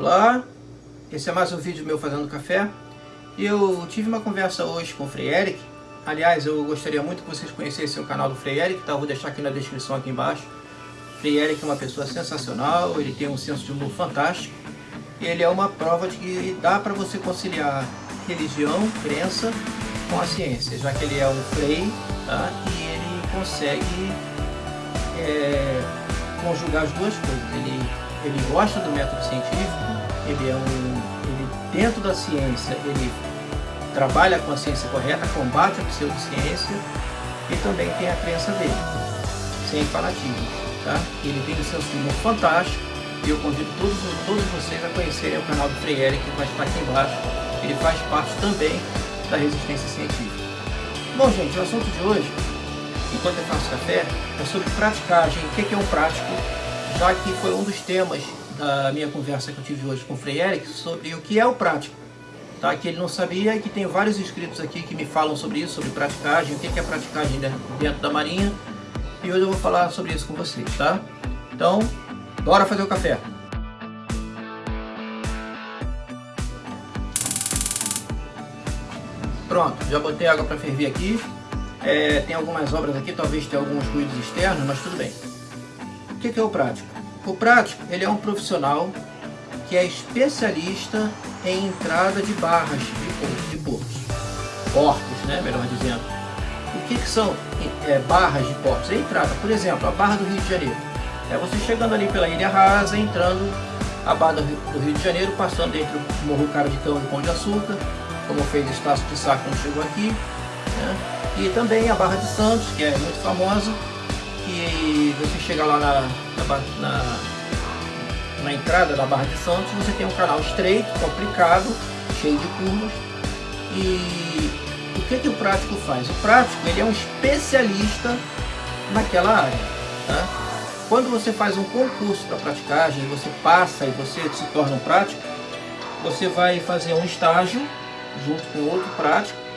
Olá, esse é mais um vídeo meu fazendo café. Eu tive uma conversa hoje com o Frei Eric. Aliás, eu gostaria muito que vocês conhecessem o canal do Frei Eric, tá? Eu vou deixar aqui na descrição aqui embaixo. O Frei Eric é uma pessoa sensacional, ele tem um senso de humor fantástico. Ele é uma prova de que dá para você conciliar religião, crença com a ciência, já que ele é um frei tá? e ele consegue é, conjugar as duas coisas. Ele, ele gosta do método científico, ele é um, ele, dentro da ciência, ele trabalha com a ciência correta, combate a pseudociência e também tem a crença dele, sem fanatismo. Tá? Ele tem um senso de humor fantástico e eu convido todos, todos vocês a conhecerem o canal do Frei Eric, que vai estar aqui embaixo. Ele faz parte também da resistência científica. Bom, gente, o assunto de hoje, enquanto eu faço café, é sobre praticagem. O que é um prático? Já que foi um dos temas da minha conversa que eu tive hoje com o Frei Eric sobre o que é o prático. Tá? Que ele não sabia e que tem vários inscritos aqui que me falam sobre isso, sobre praticagem, o que é praticagem dentro da marinha. E hoje eu vou falar sobre isso com vocês, tá? Então, bora fazer o café. Pronto, já botei água para ferver aqui. É, tem algumas obras aqui, talvez tenha alguns ruídos externos, mas tudo bem. O que é o prático? O prático, ele é um profissional que é especialista em entrada de barras de, portos. Portos, né, melhor dizendo. O que, que são é, barras de portos? É entrada, por exemplo, a Barra do Rio de Janeiro. É você chegando ali pela Ilha Rasa, entrando a Barra do Rio de Janeiro, passando entre o Morro Cara de Cão e Pão de Açúcar, como fez Estácio de Sá quando chegou aqui. Né? E também a Barra de Santos, que é muito famosa, que você chega lá na, na, na, na entrada da Barra de Santos, você tem um canal estreito, complicado, cheio de curvas. E o que, que o prático faz? O prático ele é um especialista naquela área. Tá? Quando você faz um concurso para praticagem, você passa e você se torna um prático, você vai fazer um estágio junto com outro prático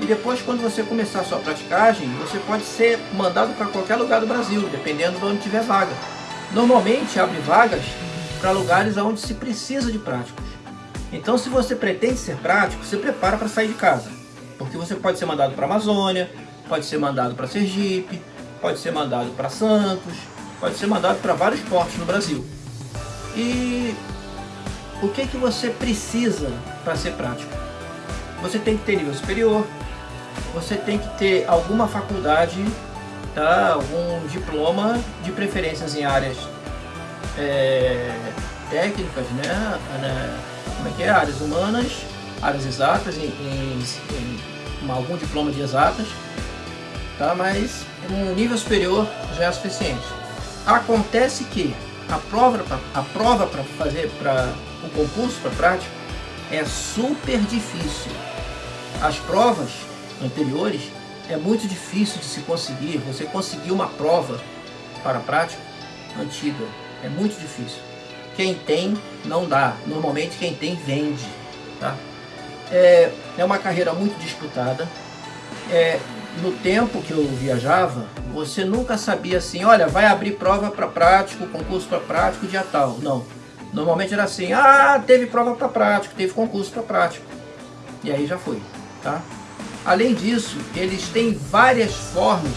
e depois, quando você começar a sua praticagem, você pode ser mandado para qualquer lugar do Brasil, dependendo de onde tiver vaga. Normalmente, abre vagas para lugares onde se precisa de práticos. Então, se você pretende ser prático, se prepara para sair de casa. Porque você pode ser mandado para a Amazônia, pode ser mandado para Sergipe, pode ser mandado para Santos, pode ser mandado para vários portos no Brasil. E o que, que você precisa para ser prático? Você tem que ter nível superior, você tem que ter alguma faculdade, tá? algum diploma, de preferências em áreas é, técnicas, né? Como é que é? Áreas humanas, áreas exatas, em, em, em algum diploma de exatas, tá? mas um nível superior já é suficiente. Acontece que a prova a prova para fazer para o concurso para prática é super difícil. As provas anteriores, é muito difícil de se conseguir, você conseguir uma prova para a prática antiga, é muito difícil. Quem tem, não dá. Normalmente quem tem, vende. Tá? É, é uma carreira muito disputada. É, no tempo que eu viajava, você nunca sabia assim, olha, vai abrir prova para prático, concurso para prático, dia tal. Não. Normalmente era assim, ah, teve prova para prático, teve concurso para prático. E aí já foi, tá? Além disso, eles têm várias formas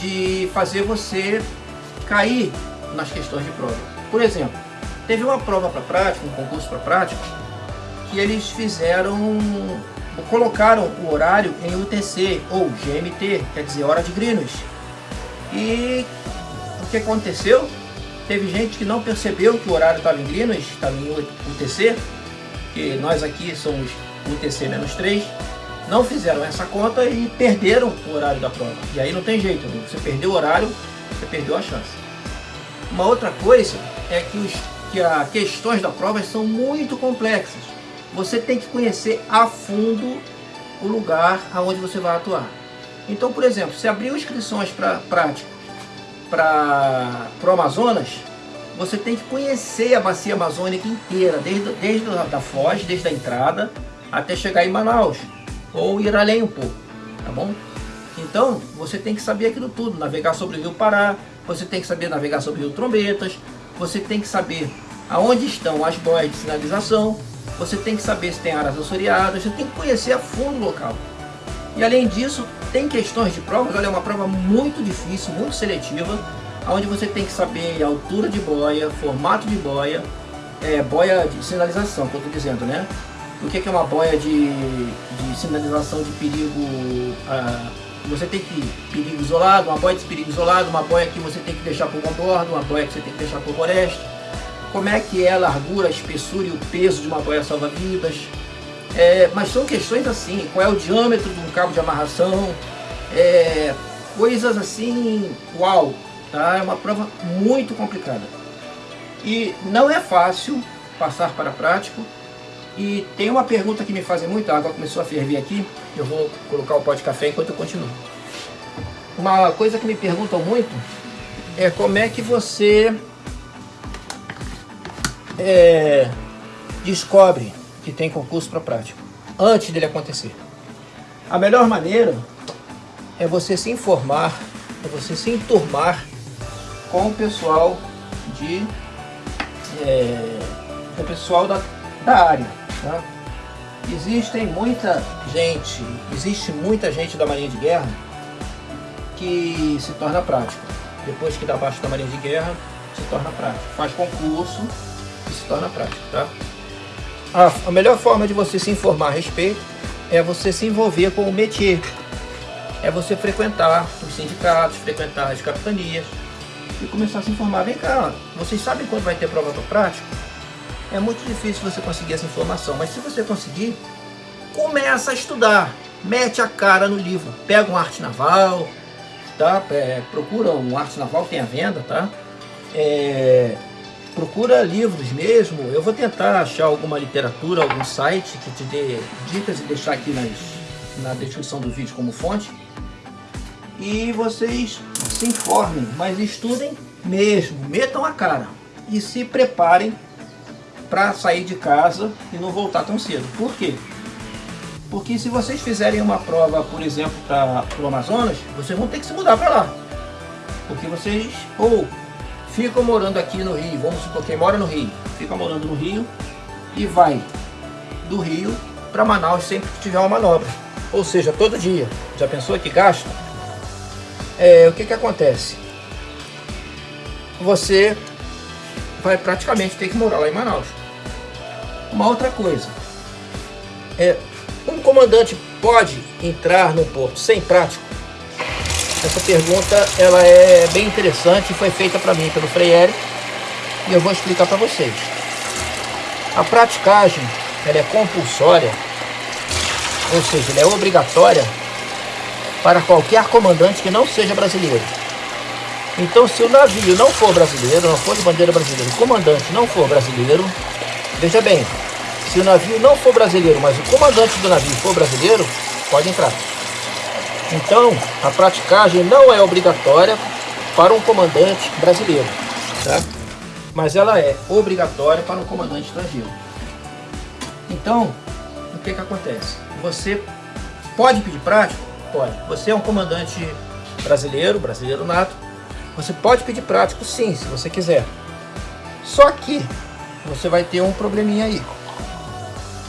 de fazer você cair nas questões de prova. Por exemplo, teve uma prova para prática, um concurso para prática, que eles fizeram, colocaram o horário em UTC ou GMT, quer dizer, hora de Greenwich. E o que aconteceu? Teve gente que não percebeu que o horário estava em Greenwich, estava em UTC, que nós aqui somos UTC-3, não fizeram essa conta e perderam o horário da prova. E aí não tem jeito, você perdeu o horário, você perdeu a chance. Uma outra coisa é que, os, que as questões da prova são muito complexas. Você tem que conhecer a fundo o lugar aonde você vai atuar. Então, por exemplo, se abriu inscrições para prática para o Amazonas, você tem que conhecer a bacia amazônica inteira, desde, desde a da Foz, desde a entrada, até chegar em Manaus ou ir além um pouco, tá bom? Então, você tem que saber aquilo tudo, navegar sobre o Rio Pará, você tem que saber navegar sobre o Rio Trombetas, você tem que saber aonde estão as boias de sinalização, você tem que saber se tem áreas assoreadas, você tem que conhecer a fundo o local. E além disso, tem questões de provas, olha, é uma prova muito difícil, muito seletiva, onde você tem que saber altura de boia, formato de boia, é, boia de sinalização, que eu estou dizendo, né? O que é uma boia de, de sinalização de perigo? Ah, você tem que perigo isolado, uma boia de perigo isolado, uma boia que você tem que deixar por bordo, uma boia que você tem que deixar por floresta. Como é que é a largura, a espessura e o peso de uma boia salva-vidas. É, mas são questões assim, qual é o diâmetro de um cabo de amarração, é, coisas assim, uau, tá? É uma prova muito complicada. E não é fácil passar para prático. E tem uma pergunta que me fazem muito, a água começou a ferver aqui, eu vou colocar o pó de café enquanto eu continuo. Uma coisa que me perguntam muito é como é que você é, descobre que tem concurso para prático antes dele acontecer. A melhor maneira é você se informar, é você se enturmar com o pessoal de é, o pessoal da, da área. Tá? Existem muita gente, existe muita gente da Marinha de Guerra que se torna prático. Depois que dá abaixo da Marinha de Guerra, se torna prático. Faz concurso e se torna prático. Tá? A, melhor forma de você se informar a respeito é você se envolver com o métier. É você frequentar os sindicatos, frequentar as capitanias, e começar a se informar. Vem cá, vocês sabem quando vai ter prova para prático? É muito difícil você conseguir essa informação, mas se você conseguir, começa a estudar. Mete a cara no livro, pega um arte naval, tá? É, procura um arte naval que tem à venda, tá? É, procura livros mesmo. Eu vou tentar achar alguma literatura, algum site que te dê dicas e deixar aqui nas, na descrição do vídeo como fonte. E vocês se informem, mas estudem mesmo, metam a cara e se preparem para sair de casa e não voltar tão cedo. Por quê? Porque se vocês fizerem uma prova, por exemplo, para o Amazonas, vocês vão ter que se mudar para lá. Porque vocês ou ficam morando aqui no Rio, vamos supor quem mora no Rio, fica morando no Rio e vai do Rio para Manaus sempre que tiver uma manobra. Ou seja, todo dia. Já pensou que gasta? é, o que, que acontece? Você vai praticamente ter que morar lá em Manaus. Uma outra coisa, é, um comandante pode entrar no porto sem prático? Essa pergunta ela é bem interessante e foi feita para mim pelo Freire e eu vou explicar para vocês. A praticagem ela é compulsória, ou seja, ela é obrigatória para qualquer comandante que não seja brasileiro. Então, se o navio não for brasileiro, não for de bandeira brasileira, o comandante não for brasileiro, veja bem, se o navio não for brasileiro, mas o comandante do navio for brasileiro, pode entrar. Então, a praticagem não é obrigatória para um comandante brasileiro, tá? mas ela é obrigatória para um comandante estrangeiro. Então, o que, que acontece? Você pode pedir prático? Pode. Você é um comandante brasileiro, brasileiro nato. Você pode pedir prático sim, se você quiser. Só que você vai ter um probleminha aí.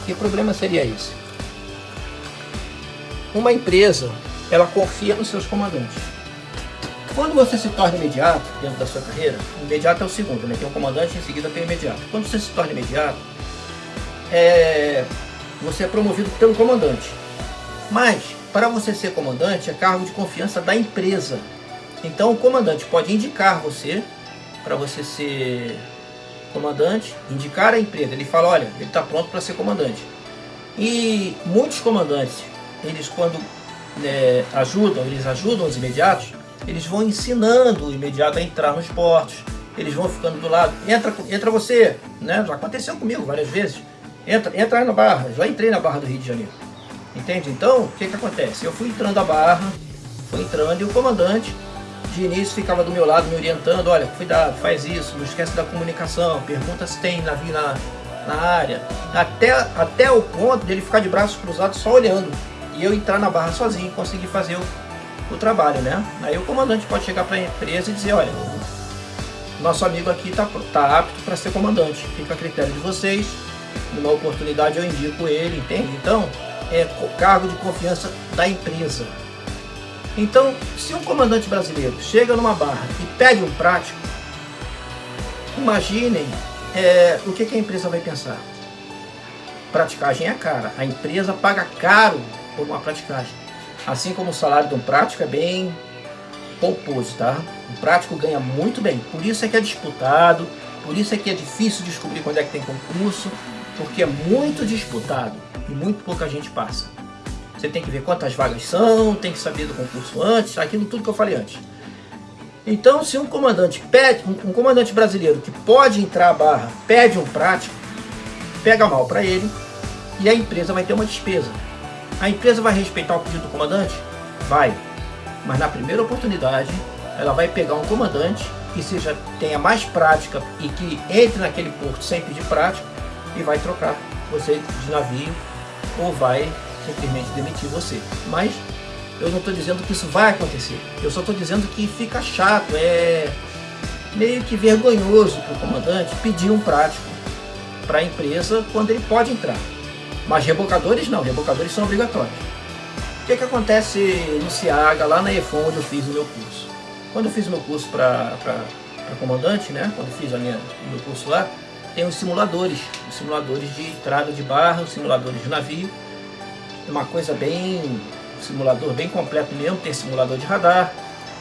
Que problema seria esse? Uma empresa, ela confia nos seus comandantes. Quando você se torna imediato dentro da sua carreira, imediato é o segundo, né? Tem um comandante em seguida tem o imediato. Quando você se torna imediato, é... você é promovido pelo comandante. Mas para você ser comandante, é cargo de confiança da empresa. Então o comandante pode indicar você para você ser comandante, indicar a empresa. Ele fala, olha, ele está pronto para ser comandante. E muitos comandantes, eles quando é, ajudam, eles ajudam os imediatos, eles vão ensinando o imediato a entrar nos portos. Eles vão ficando do lado. Entra, entra você, né? Já aconteceu comigo várias vezes. Entra, entra na barra. Já entrei na barra do Rio de Janeiro. Entende? Então, o que que acontece? Eu fui entrando a barra, fui entrando e o comandante de início ficava do meu lado me orientando, olha, cuidado, faz isso, não esquece da comunicação, pergunta se tem navio na, na área, até, até o ponto dele ficar de braços cruzados só olhando, e eu entrar na barra sozinho e conseguir fazer o, o trabalho, né? Aí o comandante pode chegar para a empresa e dizer, olha, nosso amigo aqui está tá apto para ser comandante. Fica a critério de vocês. Numa oportunidade eu indico ele, entende? Então, é cargo de confiança da empresa. Então, se um comandante brasileiro chega numa barra e pede um prático, imaginem é, o que, que a empresa vai pensar. Praticagem é cara. A empresa paga caro por uma praticagem. Assim como o salário de um prático é bem pomposo, tá? O prático ganha muito bem. Por isso é que é disputado, por isso é que é difícil descobrir quando é que tem concurso, porque é muito disputado e muito pouca gente passa. Você tem que ver quantas vagas são, tem que saber do concurso antes, aquilo tudo que eu falei antes. Então, se um comandante pede, um, comandante brasileiro que pode entrar a barra, pede um prático, pega mal para ele e a empresa vai ter uma despesa. A empresa vai respeitar o pedido do comandante? Vai. Mas na primeira oportunidade, ela vai pegar um comandante que seja, tenha mais prática e que entre naquele porto sem pedir prática e vai trocar você de navio ou vai simplesmente demitir você. Mas eu não estou dizendo que isso vai acontecer. Eu só estou dizendo que fica chato, é meio que vergonhoso para o comandante pedir um prático para a empresa quando ele pode entrar. Mas rebocadores não, rebocadores são obrigatórios. O que, que acontece no CIAGA, lá na EFON, onde eu fiz o meu curso? Quando eu fiz o meu curso para comandante, né? quando eu fiz a minha, o meu curso lá, tem os simuladores, os simuladores de entrada de barra, os simuladores de navio, uma coisa bem, simulador bem completo mesmo, tem simulador de radar,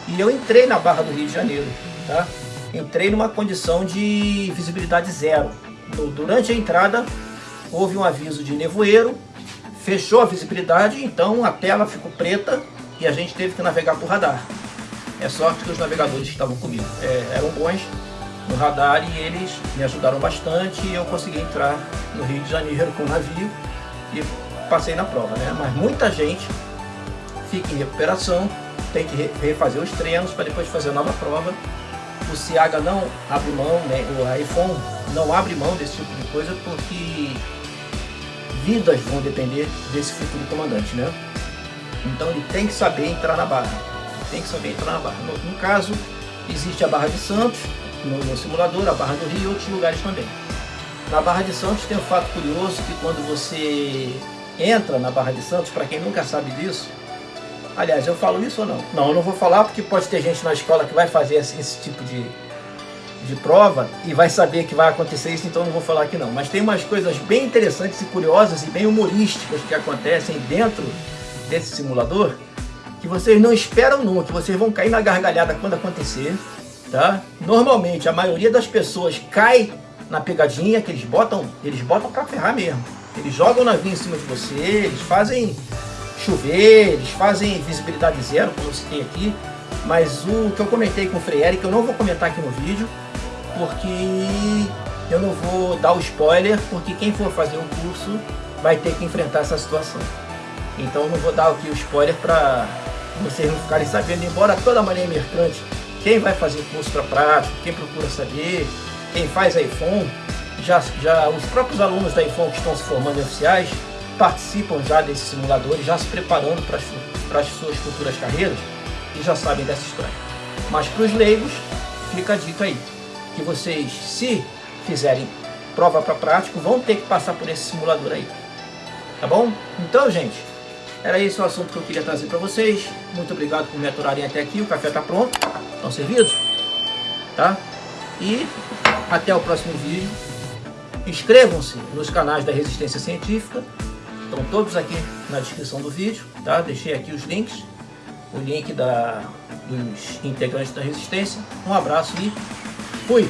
e eu entrei na Barra do Rio de Janeiro, tá? Entrei numa condição de visibilidade zero. Durante a entrada, houve um aviso de nevoeiro, fechou a visibilidade, então a tela ficou preta e a gente teve que navegar por radar. É sorte que os navegadores que estavam comigo é, eram bons no radar e eles me ajudaram bastante e eu consegui entrar no Rio de Janeiro com o navio e passei na prova, né? Mas muita gente fica em recuperação, tem que refazer os treinos para depois fazer a nova prova. O Ciaga não abre mão, né? o iPhone não abre mão desse tipo de coisa porque vidas vão depender desse futuro comandante, né? Então ele tem que saber entrar na barra, tem que saber entrar na barra. No, no caso, existe a Barra de Santos, no, no, simulador, a Barra do Rio e outros lugares também. Na Barra de Santos tem um fato curioso que quando você entra na Barra de Santos, para quem nunca sabe disso, aliás, eu falo isso ou não? Não, eu não vou falar porque pode ter gente na escola que vai fazer esse, esse tipo de, de prova e vai saber que vai acontecer isso, então não vou falar aqui não. Mas tem umas coisas bem interessantes e curiosas e bem humorísticas que acontecem dentro desse simulador que vocês não esperam nunca, que vocês vão cair na gargalhada quando acontecer, tá? Normalmente a maioria das pessoas cai na pegadinha que eles botam, eles botam para ferrar mesmo. Eles jogam navio em cima de você, eles fazem chover, eles fazem visibilidade zero, como eu citei aqui. Mas o que eu comentei com o Frei Eric, eu não vou comentar aqui no vídeo, porque eu não vou dar o spoiler, porque quem for fazer o curso vai ter que enfrentar essa situação. Então eu não vou dar aqui o spoiler para vocês não ficarem sabendo, embora toda maneira mercante, quem vai fazer curso para prático, quem procura saber, quem faz iPhone, já, já os próprios alunos da iPhone que estão se formando em oficiais participam já desses simuladores, já se preparando para as, para as suas futuras carreiras e já sabem dessa história. Mas para os leigos, fica a dica aí que vocês, se fizerem prova para prático, vão ter que passar por esse simulador aí. Tá bom? Então, gente, era esse o assunto que eu queria trazer para vocês. Muito obrigado por me aturarem até aqui. O café está pronto. Estão servidos? Tá? E até o próximo vídeo. Inscrevam-se nos canais da Resistência Científica. Estão todos aqui na descrição do vídeo. Tá? Deixei aqui os links. O link da, dos integrantes da Resistência. Um abraço e Fui!